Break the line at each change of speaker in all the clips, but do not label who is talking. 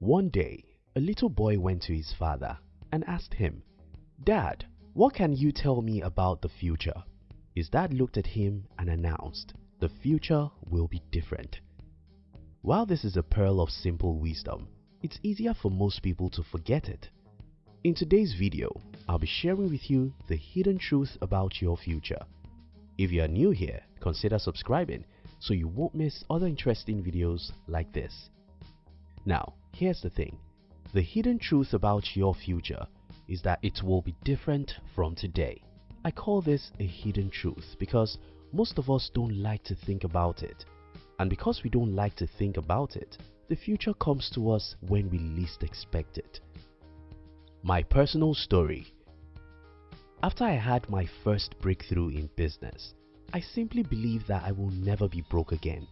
One day, a little boy went to his father and asked him, Dad, what can you tell me about the future? His dad looked at him and announced, The future will be different. While this is a pearl of simple wisdom, it's easier for most people to forget it. In today's video, I'll be sharing with you the hidden truth about your future. If you are new here, consider subscribing so you won't miss other interesting videos like this. Now, here's the thing. The hidden truth about your future is that it will be different from today. I call this a hidden truth because most of us don't like to think about it. And because we don't like to think about it, the future comes to us when we least expect it. My personal story After I had my first breakthrough in business, I simply believed that I will never be broke again.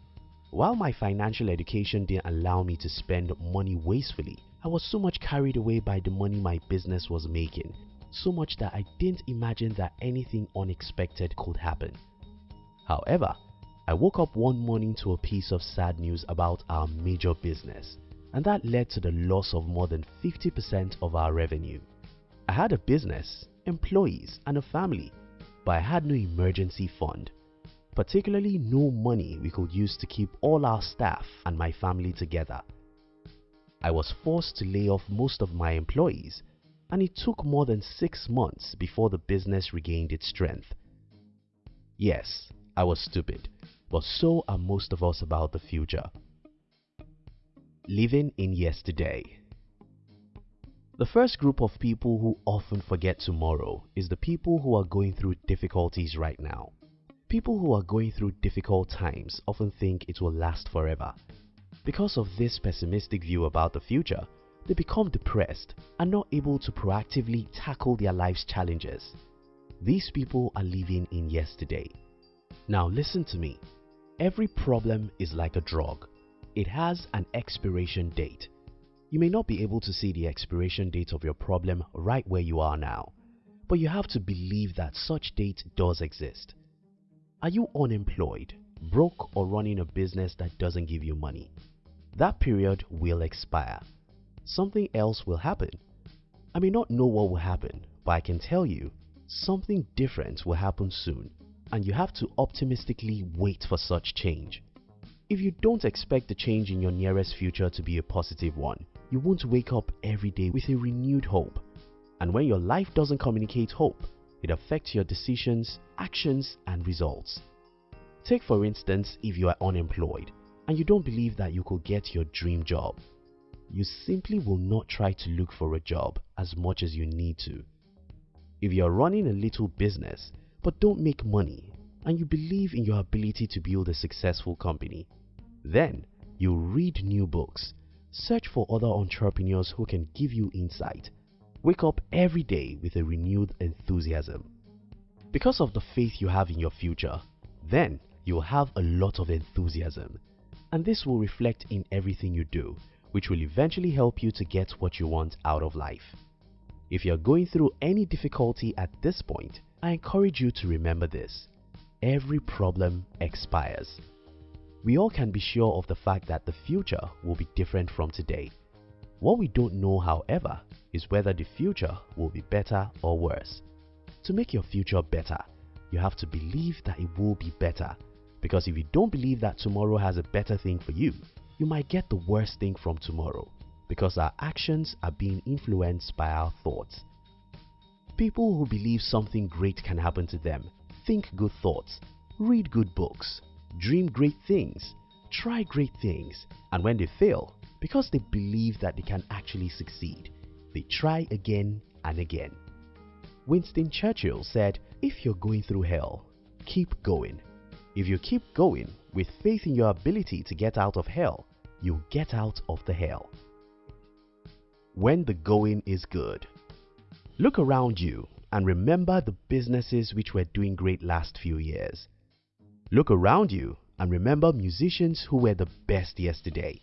While my financial education didn't allow me to spend money wastefully, I was so much carried away by the money my business was making, so much that I didn't imagine that anything unexpected could happen. However, I woke up one morning to a piece of sad news about our major business and that led to the loss of more than 50% of our revenue. I had a business, employees and a family, but I had no emergency fund, particularly no money we could use to keep all our staff and my family together. I was forced to lay off most of my employees and it took more than 6 months before the business regained its strength. Yes, I was stupid, but so are most of us about the future. Living in yesterday. The first group of people who often forget tomorrow is the people who are going through difficulties right now. People who are going through difficult times often think it will last forever. Because of this pessimistic view about the future, they become depressed and not able to proactively tackle their life's challenges. These people are living in yesterday. Now listen to me. Every problem is like a drug it has an expiration date. You may not be able to see the expiration date of your problem right where you are now, but you have to believe that such date does exist. Are you unemployed, broke or running a business that doesn't give you money? That period will expire. Something else will happen. I may not know what will happen, but I can tell you something different will happen soon and you have to optimistically wait for such change. If you don't expect the change in your nearest future to be a positive one, you won't wake up every day with a renewed hope. And when your life doesn't communicate hope, it affects your decisions, actions and results. Take for instance if you are unemployed and you don't believe that you could get your dream job. You simply will not try to look for a job as much as you need to. If you are running a little business but don't make money and you believe in your ability to build a successful company, then you read new books, search for other entrepreneurs who can give you insight. Wake up every day with a renewed enthusiasm. Because of the faith you have in your future, then you will have a lot of enthusiasm and this will reflect in everything you do which will eventually help you to get what you want out of life. If you are going through any difficulty at this point, I encourage you to remember this. Every problem expires. We all can be sure of the fact that the future will be different from today. What we don't know however is whether the future will be better or worse. To make your future better, you have to believe that it will be better. Because if you don't believe that tomorrow has a better thing for you, you might get the worst thing from tomorrow. Because our actions are being influenced by our thoughts. People who believe something great can happen to them. Think good thoughts, read good books, dream great things, try great things, and when they fail, because they believe that they can actually succeed, they try again and again. Winston Churchill said, if you're going through hell, keep going. If you keep going with faith in your ability to get out of hell, you'll get out of the hell. When the going is good. Look around you and remember the businesses which were doing great last few years. Look around you and remember musicians who were the best yesterday.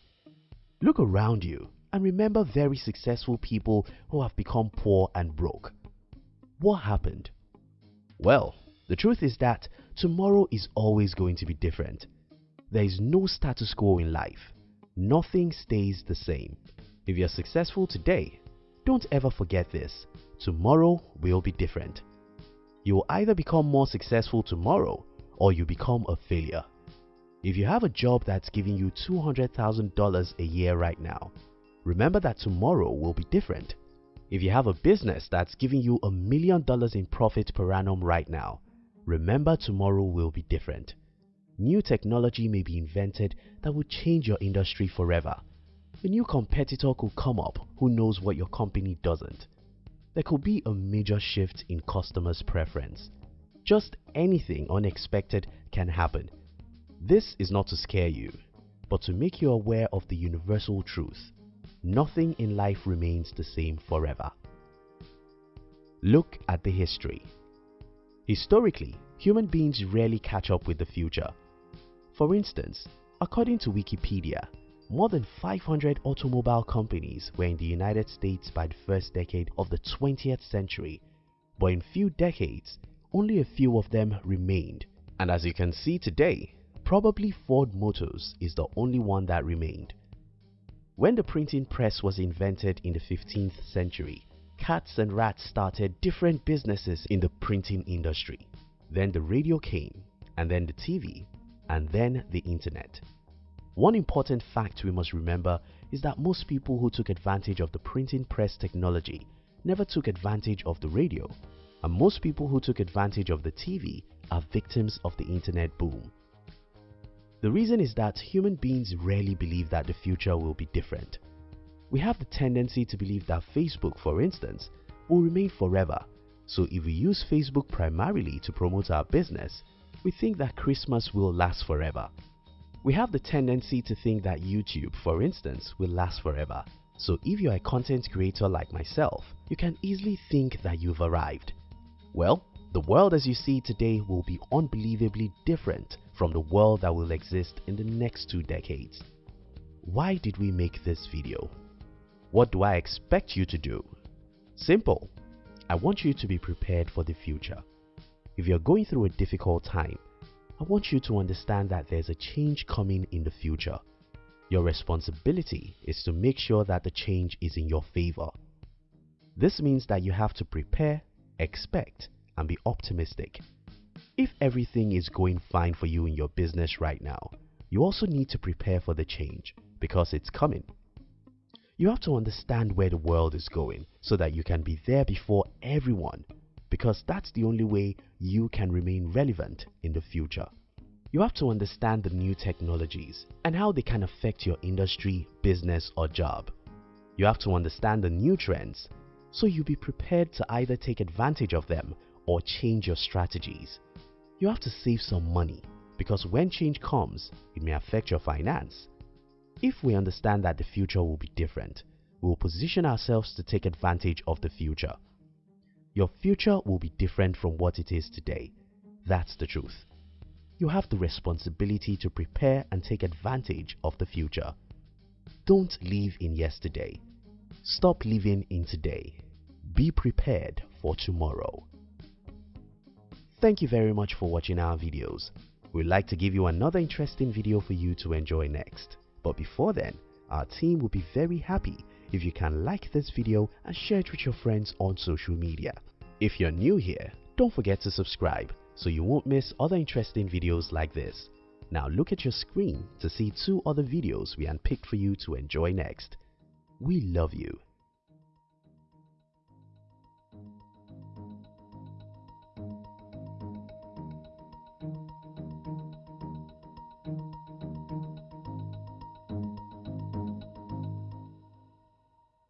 Look around you and remember very successful people who have become poor and broke. What happened? Well, the truth is that tomorrow is always going to be different. There is no status quo in life. Nothing stays the same. If you're successful today, don't ever forget this. Tomorrow will be different. You will either become more successful tomorrow or you become a failure. If you have a job that's giving you $200,000 a year right now, remember that tomorrow will be different. If you have a business that's giving you a million dollars in profit per annum right now, remember tomorrow will be different. New technology may be invented that will change your industry forever. A new competitor could come up who knows what your company doesn't. There could be a major shift in customers' preference. Just anything unexpected can happen. This is not to scare you, but to make you aware of the universal truth. Nothing in life remains the same forever. Look at the history. Historically, human beings rarely catch up with the future. For instance, according to Wikipedia, more than 500 automobile companies were in the United States by the first decade of the 20th century, but in few decades, only a few of them remained. And as you can see today, probably Ford Motors is the only one that remained. When the printing press was invented in the 15th century, cats and rats started different businesses in the printing industry. Then the radio came, and then the TV, and then the internet. One important fact we must remember is that most people who took advantage of the printing press technology never took advantage of the radio, and most people who took advantage of the TV are victims of the internet boom. The reason is that human beings rarely believe that the future will be different. We have the tendency to believe that Facebook, for instance, will remain forever. So if we use Facebook primarily to promote our business, we think that Christmas will last forever. We have the tendency to think that YouTube, for instance, will last forever. So if you're a content creator like myself, you can easily think that you've arrived. Well, the world as you see today will be unbelievably different from the world that will exist in the next two decades. Why did we make this video? What do I expect you to do? Simple. I want you to be prepared for the future. If you're going through a difficult time, I want you to understand that there's a change coming in the future. Your responsibility is to make sure that the change is in your favor. This means that you have to prepare, expect, and be optimistic. If everything is going fine for you in your business right now, you also need to prepare for the change because it's coming. You have to understand where the world is going so that you can be there before everyone because that's the only way you can remain relevant in the future. You have to understand the new technologies and how they can affect your industry, business or job. You have to understand the new trends so you'll be prepared to either take advantage of them or change your strategies you have to save some money because when change comes, it may affect your finance. If we understand that the future will be different, we will position ourselves to take advantage of the future. Your future will be different from what it is today. That's the truth. You have the responsibility to prepare and take advantage of the future. Don't live in yesterday. Stop living in today. Be prepared for tomorrow. Thank you very much for watching our videos. We'd like to give you another interesting video for you to enjoy next. But before then, our team will be very happy if you can like this video and share it with your friends on social media. If you're new here, don't forget to subscribe so you won't miss other interesting videos like this. Now look at your screen to see two other videos we unpicked for you to enjoy next. We love you.